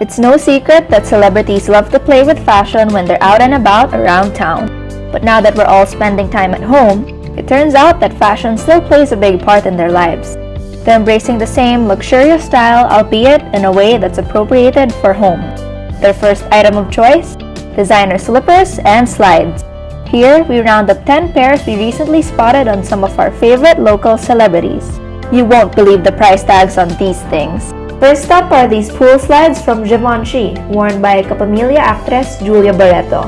It's no secret that celebrities love to play with fashion when they're out and about around town. But now that we're all spending time at home, it turns out that fashion still plays a big part in their lives. They're embracing the same luxurious style, albeit in a way that's appropriated for home. Their first item of choice? Designer slippers and slides. Here, we round up 10 pairs we recently spotted on some of our favorite local celebrities. You won't believe the price tags on these things. First up are these pool slides from Givenchy, worn by Kapamilya actress Julia Barreto.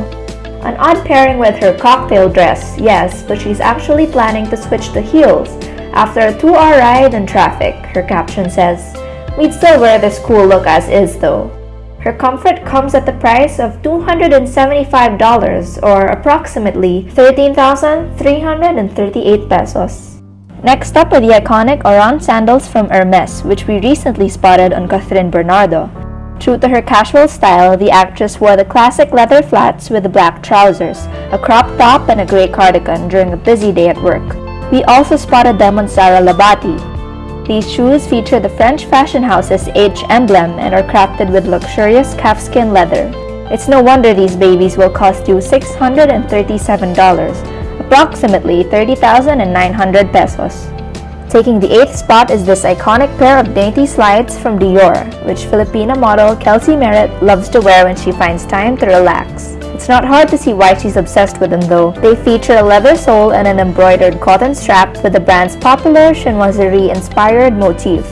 An odd pairing with her cocktail dress, yes, but she's actually planning to switch to heels after a 2-hour ride in traffic, her caption says. We'd still wear this cool look as is though. Her comfort comes at the price of $275 or approximately 13,338 pesos. Next up are the iconic Oran sandals from Hermes, which we recently spotted on Kathryn Bernardo. True to her casual style, the actress wore the classic leather flats with black trousers, a crop top, and a gray cardigan during a busy day at work. We also spotted them on Sarah Lahbati. These shoes feature the French fashion house's H emblem and are crafted with luxurious calfskin leather. It's no wonder these babies will cost you $637, approximately 30,900 pesos. Taking the 8th spot is this iconic pair of dainty slides from Dior, which Filipina model Kelsey Merritt loves to wear when she finds time to relax. It's not hard to see why she's obsessed with them though. They feature a leather sole and an embroidered cotton strap with the brand's popular chinoiserie-inspired motif.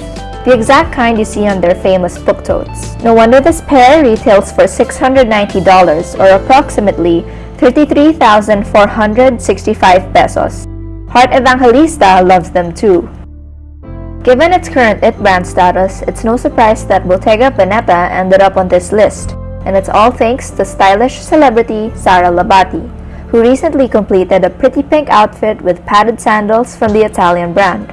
The exact kind you see on their famous book totes. No wonder this pair retails for $690 or approximately 33,465 pesos. Heart Evangelista loves them too. Given its current IT brand status, it's no surprise that Bottega Veneta ended up on this list, and it's all thanks to stylish celebrity Sarah Lahbati, who recently completed a pretty pink outfit with padded sandals from the Italian brand.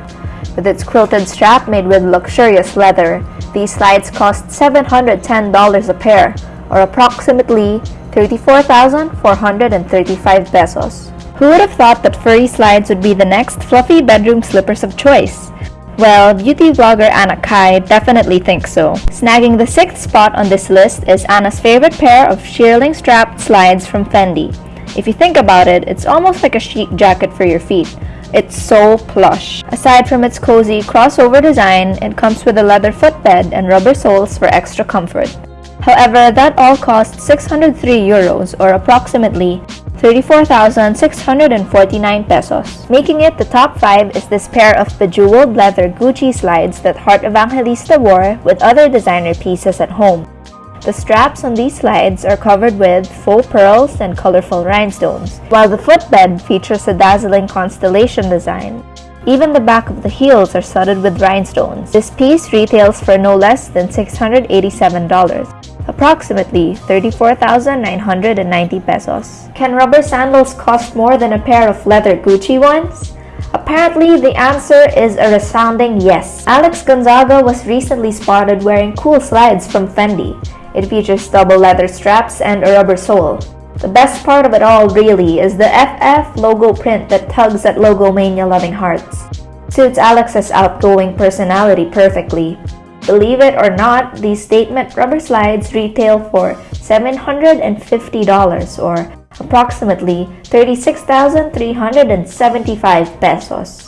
With its quilted strap made with luxurious leather, these slides cost $710 a pair, or approximately 34,435 pesos. Who would have thought that furry slides would be the next fluffy bedroom slippers of choice? Well, beauty vlogger Anna Cay definitely thinks so. Snagging the sixth spot on this list is Anna's favorite pair of shearling strapped slides from Fendi. If you think about it, it's almost like a chic jacket for your feet. It's so plush. Aside from its cozy crossover design, it comes with a leather footbed and rubber soles for extra comfort. However, that all cost 603 euros or approximately 34,649 pesos. Making it the top 5 is this pair of bejeweled leather Gucci slides that Heart Evangelista wore with other designer pieces at home. The straps on these slides are covered with faux pearls and colorful rhinestones, while the footbed features a dazzling constellation design. Even the back of the heels are studded with rhinestones. This piece retails for no less than $687 approximately 34,990 pesos. Can rubber sandals cost more than a pair of leather Gucci ones? Apparently, the answer is a resounding yes. Alex Gonzaga was recently spotted wearing cool slides from Fendi. It features double leather straps and a rubber sole. The best part of it all really is the FF logo print that tugs at logomania loving hearts. Suits Alex's outgoing personality perfectly. Believe it or not, these statement rubber slides retail for $750 or approximately 36,375 pesos.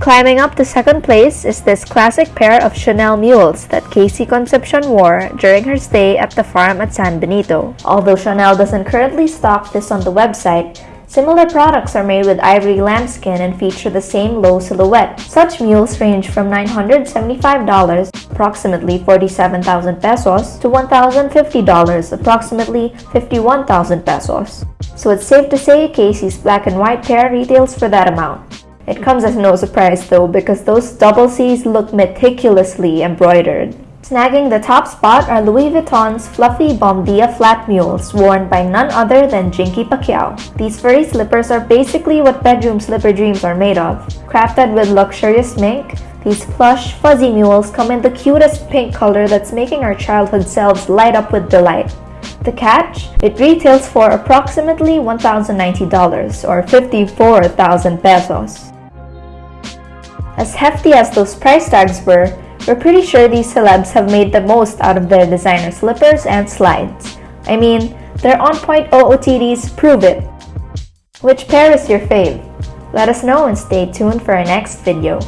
Climbing up to second place is this classic pair of Chanel mules that KC Concepcion wore during her stay at the farm at San Benito. Although Chanel doesn't currently stock this on the website, Similar products are made with ivory lambskin and feature the same low silhouette. Such mules range from $975, approximately 47,000 pesos, to $1,050, approximately 51,000 pesos. So it's safe to say KC's black and white pair retails for that amount. It comes as no surprise though because those double C's look meticulously embroidered. Snagging the top spot are Louis Vuitton's fluffy Bom Dia flat mules worn by none other than Jinkee Pacquiao. These furry slippers are basically what bedroom slipper dreams are made of. Crafted with luxurious mink, these plush, fuzzy mules come in the cutest pink color that's making our childhood selves light up with delight. The catch? It retails for approximately $1,090 or 54,000 pesos. As hefty as those price tags were, We're pretty sure these celebs have made the most out of their designer slippers and slides. I mean, their on-point OOTDs prove it. Which pair is your fave? Let us know and stay tuned for our next video.